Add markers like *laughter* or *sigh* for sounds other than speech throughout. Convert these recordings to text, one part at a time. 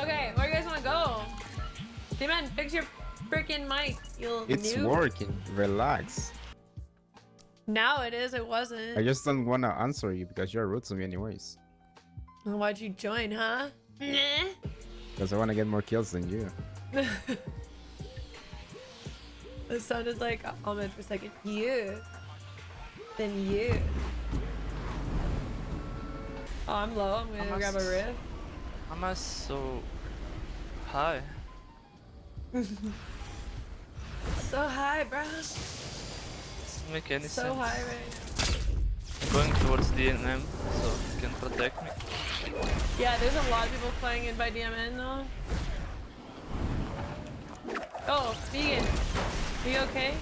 Okay, where you guys want to go? D-Man, fix your freaking mic, you It's noob. working. Relax. Now it is, it wasn't. I just don't want to answer you because you're rude to me anyways. Well, Why'd you join, huh? *laughs* Nah. Because I want to get more kills than you. *laughs* It sounded like Ahmed for a second. You. Then you. Oh, I'm low. I'm gonna Almost. grab a riff. Am I so high? *laughs* So high, bro. Doesn't make any So sense. high right I'm going towards DNM, so you can protect me. Yeah, there's a lot of people flying in by DMN though. Oh, vegan. Are you okay?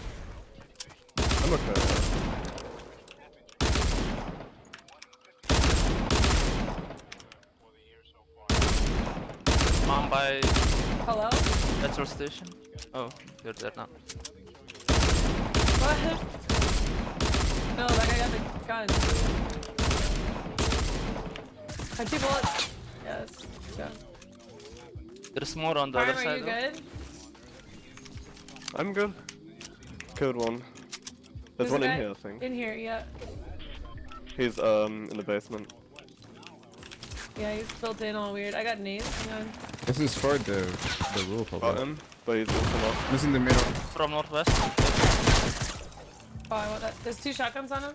I'm okay. I'm by Hello? petrol station. Oh, you're there now. What? No, that guy got the gun. Have two bullets. Yes. Go. There's more on the Prime, other are side. you though. good? I'm good. Killed one. There's There's one in here, I think. In here, yeah. He's um in the basement. Yeah, he's built in all weird. I got nades. Hang on. This is for the the roof of Got it. him, but he's also not. Who's in the middle? From northwest. Oh, I want that. There's two shotguns on him.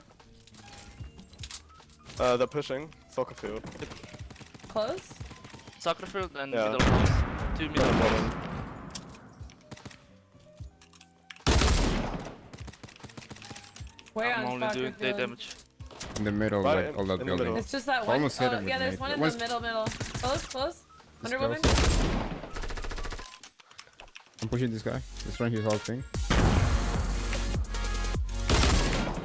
Uh, they're pushing. Soccer field. Close. Soccer field and Yeah. middle close. Two middle him, close. Where I'm on only doing day damage. In the middle, Right like all that building. It's just that one. Almost hit oh, him yeah, there's one in the middle, middle. Close, close. This Wonder Woman. close. I'm pushing this guy. He's trying his whole thing.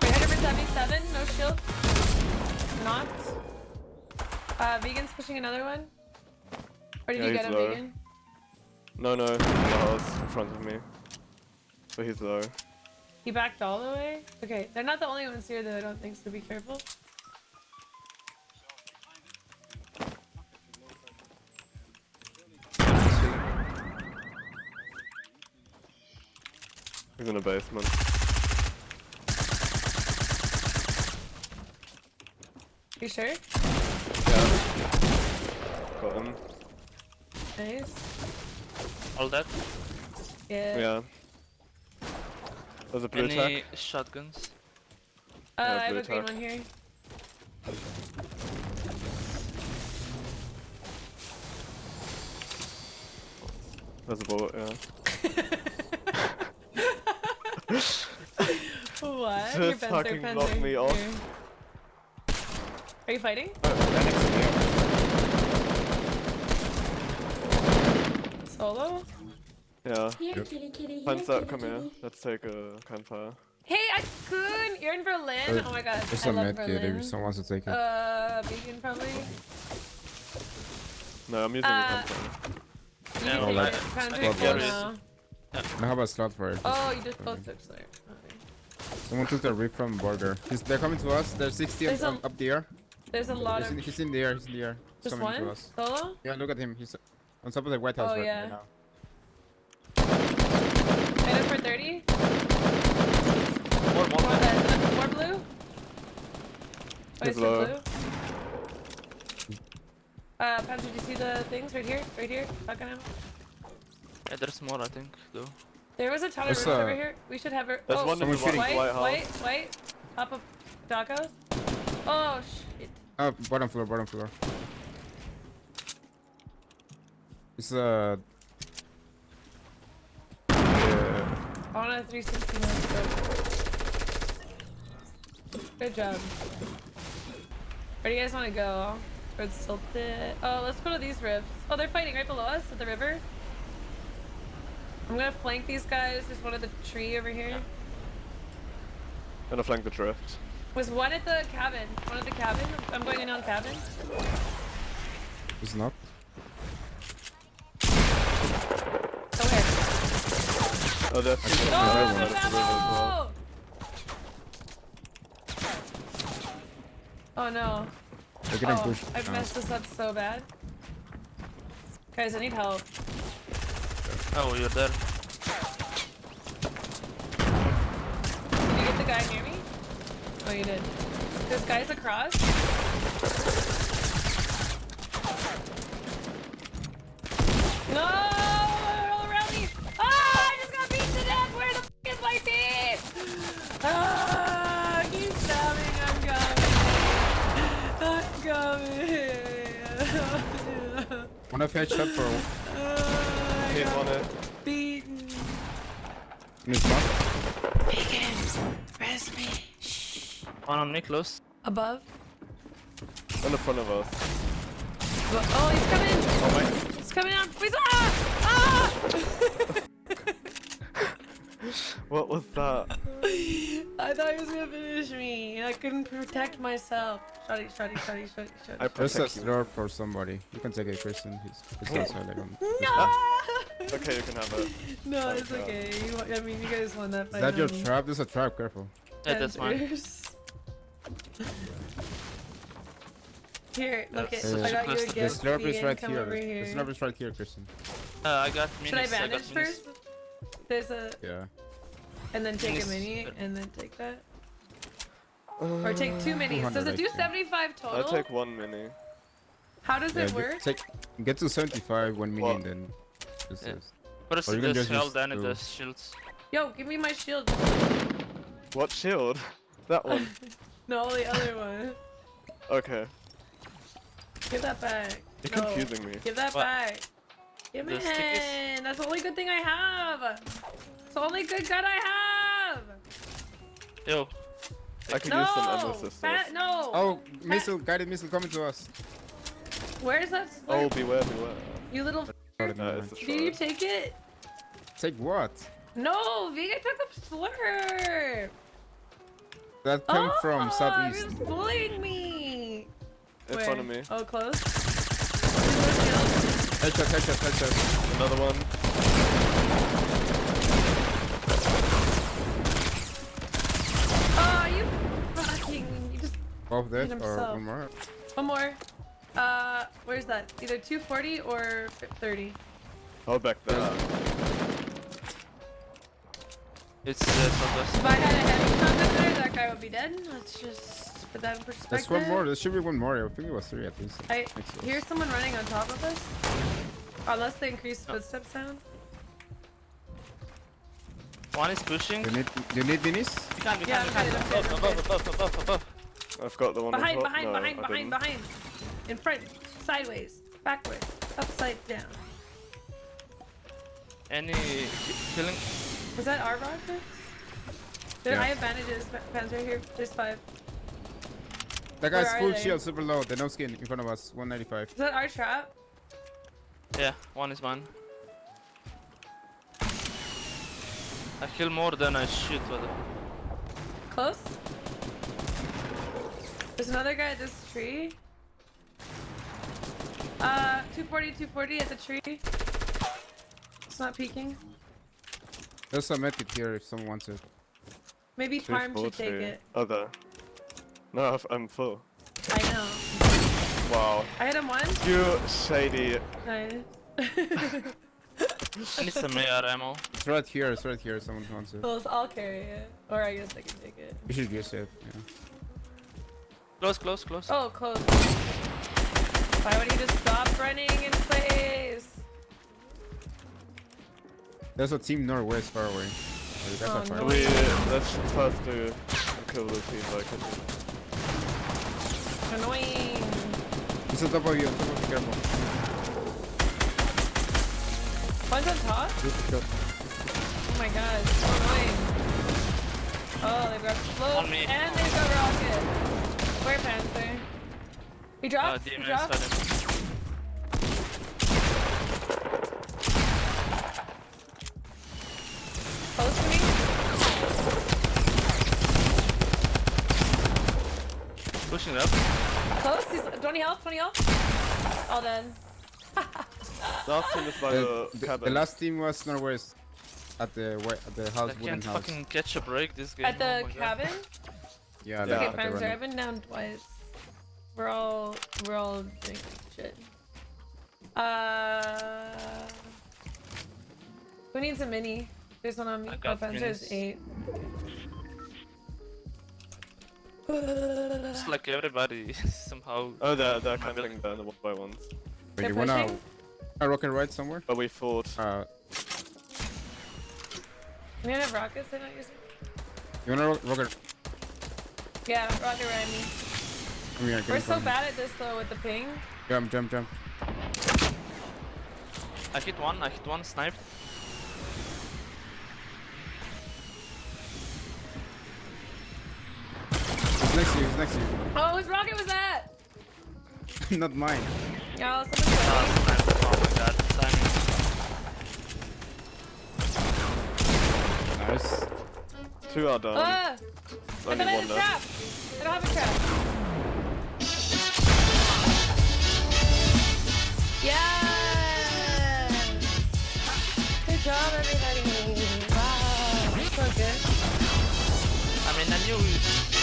300 for 77. No shield. Not. Uh, Vegan's pushing another one. Or did Yeah, you get him, low. Vegan? No, no, in the house in front of me. But he's low. He backed all the way? Okay, they're not the only ones here though, I don't think, so be careful. He's in the basement. You sure? Yeah. Got him. Nice. All that. Yeah. Yeah. There's a blue Any tack. shotguns? Uh, Yeah, I have blue a green one here. There's a bullet, yeah. *laughs* what? Just Your fence fucking fence blocked me off. here. Are you fighting? Oh, next to. Solo? Yeah. Here, Yep. kitty, kitty. Here, Time's kitty, come here. Let's take a campfire. Hey, Akun! You're in Berlin? Uh, oh my god, There's I a love med kit if someone wants to take it. Uh, vegan probably? No, I'm using Uh, a campfire. You Yeah, I of can full carry it. now. Now how about slot for it? Oh, you just both took slayer. Okay. Someone took the rip from border. He's, they're coming to us. They're 60 There's up, a- up the air. There's a lot He's of... in, he's in the air. He's in the air. He's Just coming to one? us. Solo? Yeah, look at him. He's on top of the White House Oh, right, yeah. right now. Minute for 30? More, more. More, uh, more blue? Oh, He's blue? Uh, Panzer, do you see the things right here? Right here? Fucking him. Yeah, there's more, I think, though. There was a ton of There's, roofs uh, over here. We should have her. There's oh, one in the white, White- white, White white, House. Top of Dacos. Oh shit. Oh, bottom floor, bottom floor. It's uh. Yeah. I want a 360 no. Good job. Where do you guys want to go? Where it's tilted? Oh, let's go to these rifts. Oh, they're fighting right below us at the river. I'm gonna flank these guys. There's one at the tree over here. Gonna flank the drift. Was one at the cabin. One at the cabin. I'm going in on cabin. It's not. Oh, that's. Oh, there's two Oh, on the there's river ammo! Oh no. They're getting Oh, pushed. I've messed this up so bad. Guys, I need help. Oh, you're there. Did you get the guy near me? Oh, you did. This guy's across. No! All around me! Ah! I just got beaten to death! Where the f is my team? Ah! Keep stabbing! I'm coming! I'm coming! One of headshot for I Hit on it. beaten. Miss Mark. Bacon! Rest me. Shh. One on me, close. Above? In the front of us. Oh, he's coming! Oh my. He's coming up! He's ah! Ah! *laughs* What was that? *laughs* I thought he was gonna finish me. I couldn't protect myself. Shotty, shotty, shotty, shotty, I shotty. There's a protect slurp for somebody. You can take it, Kristen. He's, he's also like on. No! *laughs* Okay, you can have it. *laughs* no, it's Oh, God. okay. You, wa- I mean, you guys won that Is fight. Is that your on me. trap? There's a trap. Careful. Yeah, that's mine. Here, look That's it. such I a got you a close- The The slurp is right come here. over The here. slurp is right here, Kristen. Uh, I got minis. Should I I got bandage minis. first? There's a, Yeah. and then take a mini, and then take that. Or take two minis. Does it do actually. 75 I'll total? take one mini. How does Yeah, it work? take get to 75 one What? minute, then this Yeah. is. First Or it does just health, then it two. does shields. Yo, give me my shield. What shield? That one. *laughs* No, the other one. Okay. Give that back. You're No. confusing me. Give that What? back. Give The it. stickers? That's the only good thing I have. It's the only good gun I have. Yo, I could no. use some endless sisters. No. Oh, missile, guided missile coming to us. Where's that Oh, beware, beware. You little. Got No, never it's a mind. Did you take it? Take what? No, Vega took the slurp. That came oh, from southeast. You're just bullying me. In Where? front of me. Oh, close. Headshot, headshot, headshot. Another one. Just. Both dead or one more? One more. Uh, where's that? Either 240 or 30. I'll back that up. it's uh, southwest. If I had a heavy contact there, that guy would be dead. Let's just put that in perspective. There's one more. There should be one more. I think it was three at least. I Makes sense. hear someone running on top of us. Unless they increase footstep sound. One is pushing. You need, you need minis? Behind, behind, Yeah, I'm behind. good, I'm good, Above, I'm above, above, above, above. I've got the one Behind, on behind, no, behind, behind, behind. In front, sideways, backwards, upside down. Any killing? Was that our rocket? There, Yeah. I have bandages. pa- right here. There's five. That guy's Where full they? shield, super low. The no skin in front of us. 195. Is that our trap? Yeah, one is mine. I kill more than I shoot. What the... Close. There's another guy at this tree. Uh, 240, 240 at the tree. It's not peeking. There's a medkit here if someone wants it. Maybe Parm should take 340. it. Other. No, I've- I'm full. I know. Wow. I hit him once. You shady. Nice. *laughs* *laughs* I need some AR ammo. It's right here. It's right here. Someone wants it. Close. I'll carry it. Or I guess I can take it. You should use it. Yeah. Close, close, close. Oh, close. Why would he just stop running in place? There's a team northwest far away. Oh, you Oh, are far no. away. We let's first do kill the team like it. Annoying. He's on top of you. On top of you. Careful. One's on top? Good shot. Oh my god, it's so annoying. Oh, they've got float On and they've got rocket. Where Panther? He Uh, dropped? he DMS dropped? had him. Close to me? Pushing up. Close? He's 20 health, 20 health? All dead. Last team is by The, the, the, cabin. the last team was northwest. At the wa- at the I house, wooden can't house. fucking catch a break this game. At the oh my God. *laughs* cabin? Yeah, Yeah. Okay, at the Panzer. I've been down twice. We're all we're all doing shit. Uh, who needs a mini? There's one on me. I Oh, got Panzer's minis. eight. It's like everybody *laughs* somehow. Oh, they're, they're camping there, the one by ones. Wait, They're you wanna pushing? a rocket ride somewhere? But we fought. Uh, You gonna have rockets? They're not using. you wanna ro rocket? Yeah, rocket ride me. Come here, We're get so bad at this though with the ping. Jump, jump, jump. I hit one. I hit one. Sniped. He's next to you. He's next to Oh, whose rocket was that? *laughs* Not mine. Y'all, someone's Ah, coming. Oh my god. Timing. Nice. Two are down. Ah! It's I only thought I one left. Trap. I don't have a trap. Yes! Good job, everybody. Wow, so good. I mean, I knew